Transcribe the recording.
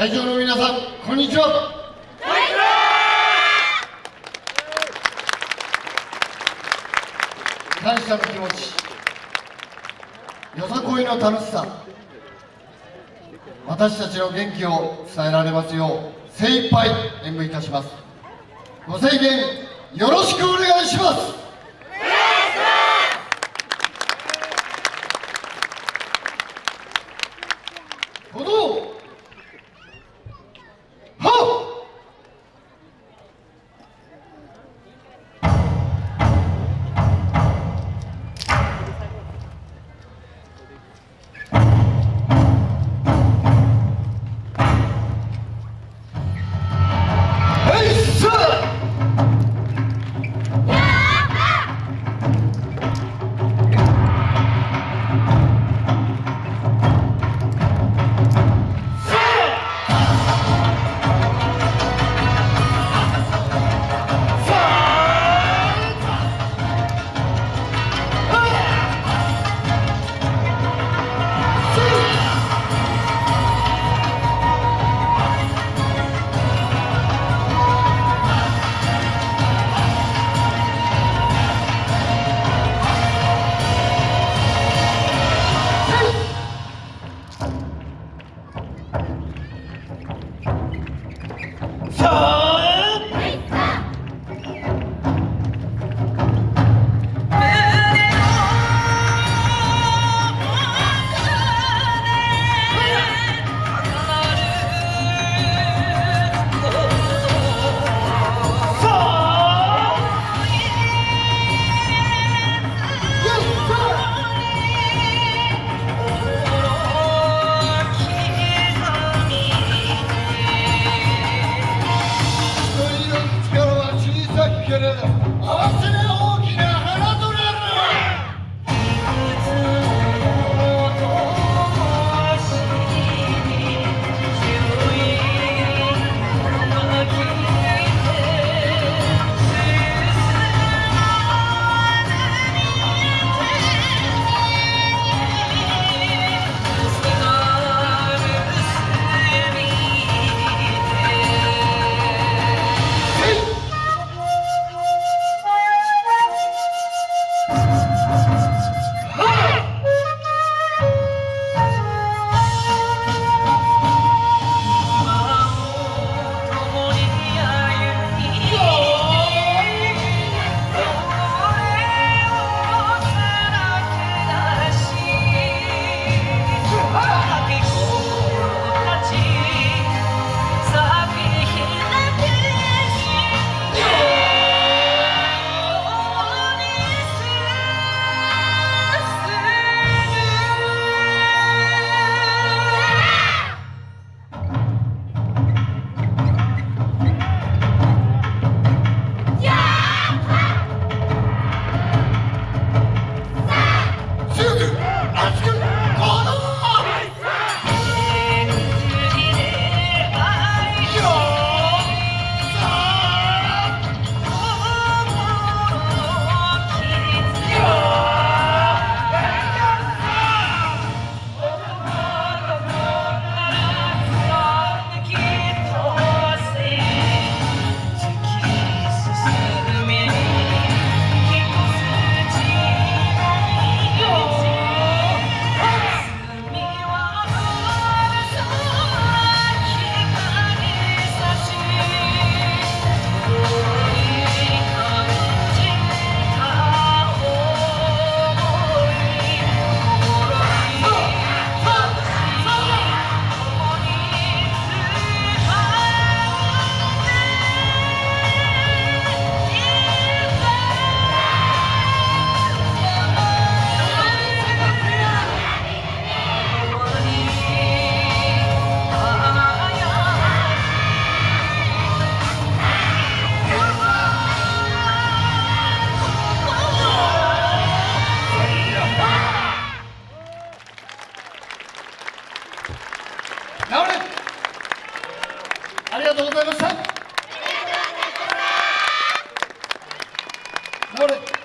会場の皆さんこんにちは。感謝の気持ち。よさこいの楽しさ。私たちの元気を伝えられますよう精一杯演舞いたします。ご制限よろしくお願いします。さ治れ。ありがとうございました。治れ。